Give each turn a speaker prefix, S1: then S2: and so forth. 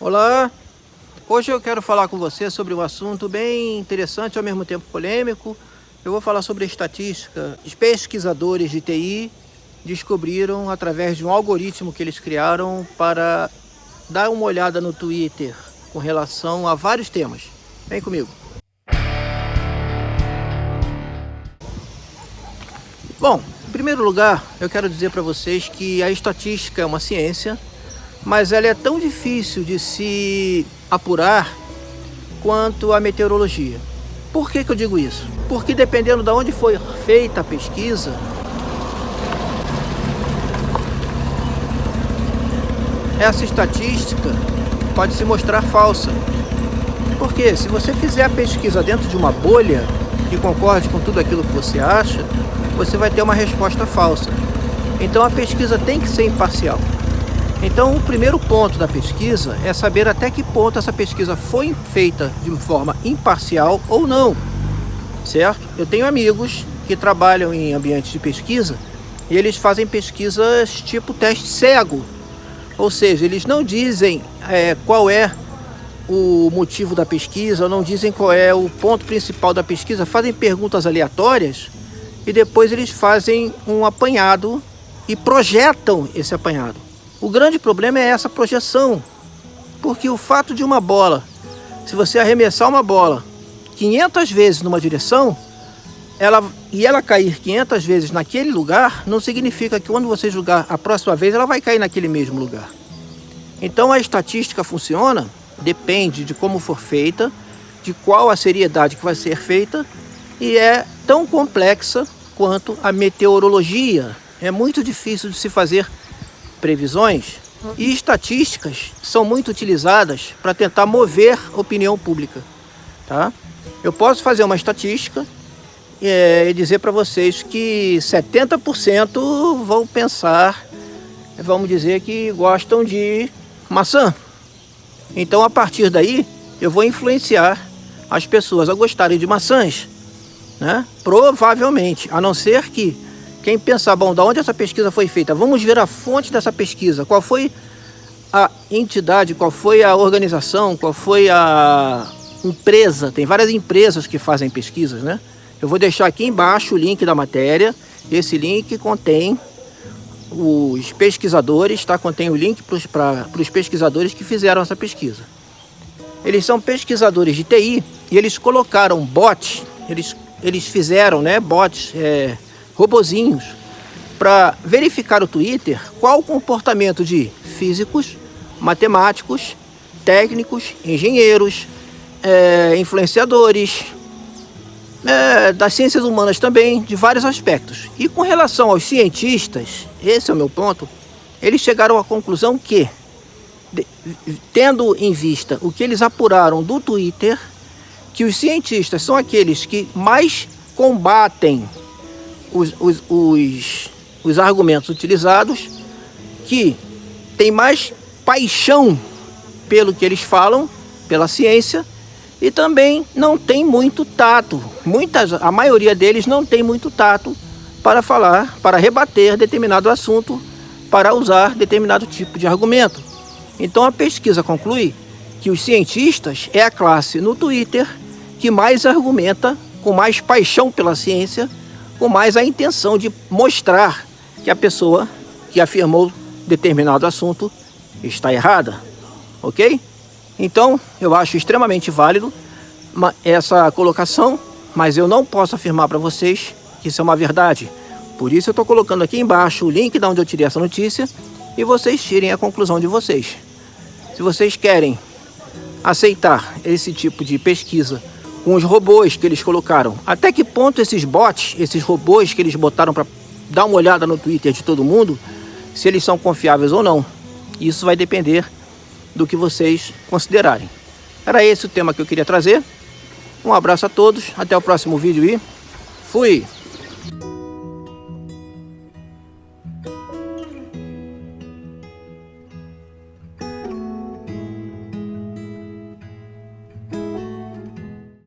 S1: Olá, hoje eu quero falar com você sobre um assunto bem interessante e ao mesmo tempo polêmico. Eu vou falar sobre estatística. Os pesquisadores de TI descobriram através de um algoritmo que eles criaram para dar uma olhada no Twitter com relação a vários temas. Vem comigo. Bom, em primeiro lugar, eu quero dizer para vocês que a estatística é uma ciência mas ela é tão difícil de se apurar quanto a meteorologia. Por que, que eu digo isso? Porque dependendo de onde foi feita a pesquisa, essa estatística pode se mostrar falsa. Porque se você fizer a pesquisa dentro de uma bolha que concorde com tudo aquilo que você acha, você vai ter uma resposta falsa. Então a pesquisa tem que ser imparcial. Então, o primeiro ponto da pesquisa é saber até que ponto essa pesquisa foi feita de forma imparcial ou não, certo? Eu tenho amigos que trabalham em ambientes de pesquisa e eles fazem pesquisas tipo teste cego, ou seja, eles não dizem é, qual é o motivo da pesquisa, não dizem qual é o ponto principal da pesquisa, fazem perguntas aleatórias e depois eles fazem um apanhado e projetam esse apanhado. O grande problema é essa projeção, porque o fato de uma bola, se você arremessar uma bola 500 vezes numa direção, ela, e ela cair 500 vezes naquele lugar, não significa que quando você jogar a próxima vez, ela vai cair naquele mesmo lugar. Então a estatística funciona, depende de como for feita, de qual a seriedade que vai ser feita, e é tão complexa quanto a meteorologia. É muito difícil de se fazer previsões e estatísticas são muito utilizadas para tentar mover opinião pública. Tá? Eu posso fazer uma estatística é, e dizer para vocês que 70% vão pensar, vamos dizer que gostam de maçã. Então a partir daí eu vou influenciar as pessoas a gostarem de maçãs. Né? Provavelmente, a não ser que quem pensar, bom, da onde essa pesquisa foi feita? Vamos ver a fonte dessa pesquisa. Qual foi a entidade, qual foi a organização, qual foi a empresa. Tem várias empresas que fazem pesquisas, né? Eu vou deixar aqui embaixo o link da matéria. Esse link contém os pesquisadores, tá? Contém o link para os pesquisadores que fizeram essa pesquisa. Eles são pesquisadores de TI e eles colocaram bots, eles, eles fizeram, né, bots, é, robozinhos para verificar o Twitter qual o comportamento de físicos, matemáticos, técnicos, engenheiros, é, influenciadores, é, das ciências humanas também, de vários aspectos. E com relação aos cientistas, esse é o meu ponto, eles chegaram à conclusão que, de, tendo em vista o que eles apuraram do Twitter, que os cientistas são aqueles que mais combatem os, os, os, os argumentos utilizados que tem mais paixão pelo que eles falam, pela ciência, e também não tem muito tato. Muitas, a maioria deles não tem muito tato para falar, para rebater determinado assunto, para usar determinado tipo de argumento. Então a pesquisa conclui que os cientistas é a classe no Twitter que mais argumenta com mais paixão pela ciência com mais a intenção de mostrar que a pessoa que afirmou determinado assunto está errada, ok? Então, eu acho extremamente válido essa colocação, mas eu não posso afirmar para vocês que isso é uma verdade. Por isso eu estou colocando aqui embaixo o link de onde eu tirei essa notícia e vocês tirem a conclusão de vocês. Se vocês querem aceitar esse tipo de pesquisa com os robôs que eles colocaram. Até que ponto esses bots, esses robôs que eles botaram para dar uma olhada no Twitter de todo mundo, se eles são confiáveis ou não. Isso vai depender do que vocês considerarem. Era esse o tema que eu queria trazer. Um abraço a todos, até o próximo vídeo e fui!